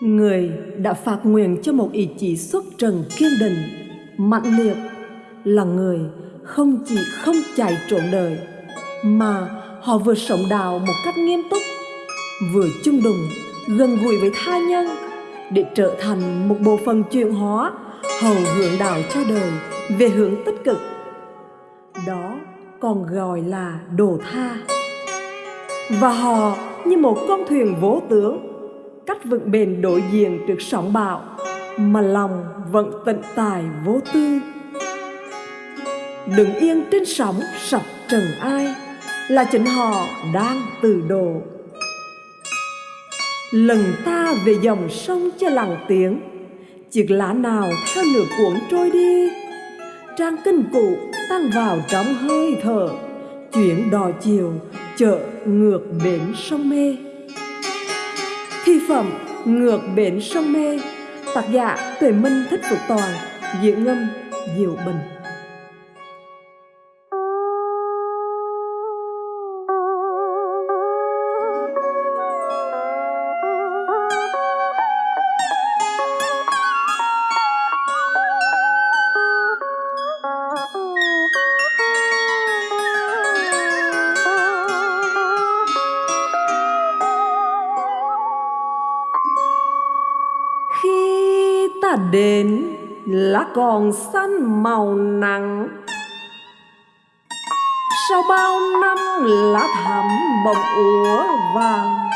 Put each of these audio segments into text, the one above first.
người đã phạt nguyện cho một ý chí xuất trần kiên định mạnh liệt, là người không chỉ không chạy trộn đời, mà họ vừa sống đạo một cách nghiêm túc, vừa chung đùng gần gũi với tha nhân, để trở thành một bộ phận chuyển hóa, hầu hướng đạo cho đời về hướng tích cực. Đó còn gọi là đồ tha. Và họ như một con thuyền vỗ tướng cách vững bền đối diện trước sóng bão, mà lòng vẫn tận tài vô tư. Đừng yên trên sóng sập trần ai là chính họ đang từ độ. Lần ta về dòng sông cho lặng tiếng, chiếc lá nào theo nửa cuốn trôi đi? Trang kinh cụ tăng vào trong hơi thở, chuyển đò chiều chợ ngược bến sông mê thi phẩm ngược bến sông mê. Tác giả tuệ minh thích phục toàn diễn ngâm, diệu bình. Ta đến lá còn xanh màu nặng sau bao năm lá thắm bồng úa vàng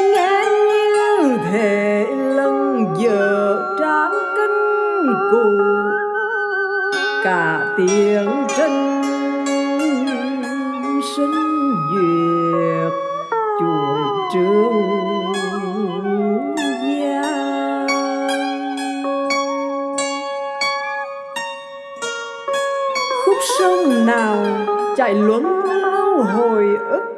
nghe như thể lần giờ tráng kinh cù, cả tiếng trân sinh duyệt chuỗi trương khúc sông nào chạy luống lâu hồi ức?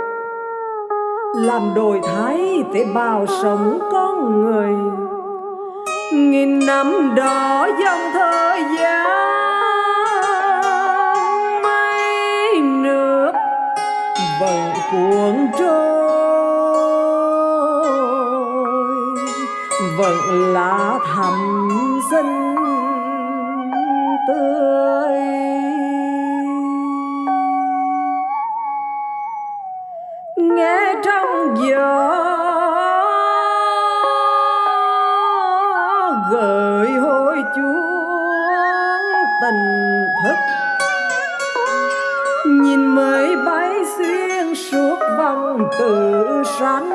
Làm đổi thái tế bào sống con người. Nghìn năm đó dòng thời gian mây nước vẫn cuốn trôi. Vẫn lá thầm xinh mới bay xuyên suốt vòng tự sanh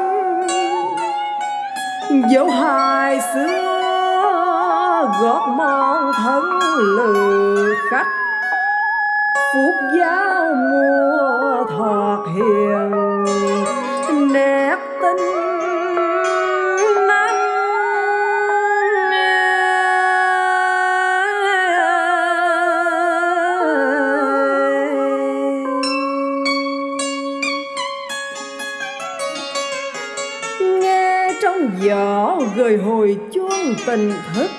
dấu hài xưa gót mòn thân lừ khách phút giao mùa thọt hiền, nét tinh gửi gợi hồi chuông tình thức.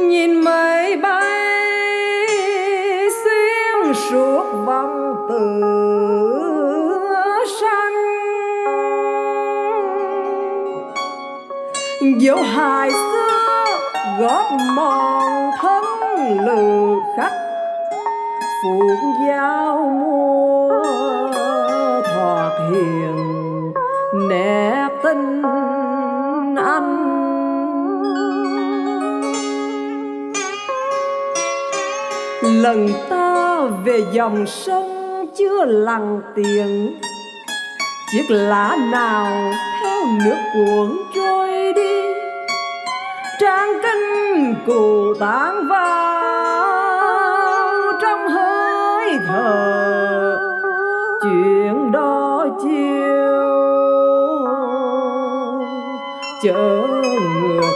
Nhìn mây bay xuyên suốt vòng từ dấu hài xưa gót mòn thân lừ khách phụng giao mùa thoạt hiền nét tinh anh lần ta về dòng sông chưa lặng tiền, chiếc lá nào theo nước cuốn trôi đi. Trang kinh cụ tán vào trong hơi thở, chuyện đó chi chở ngược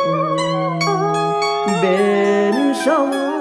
bên sông.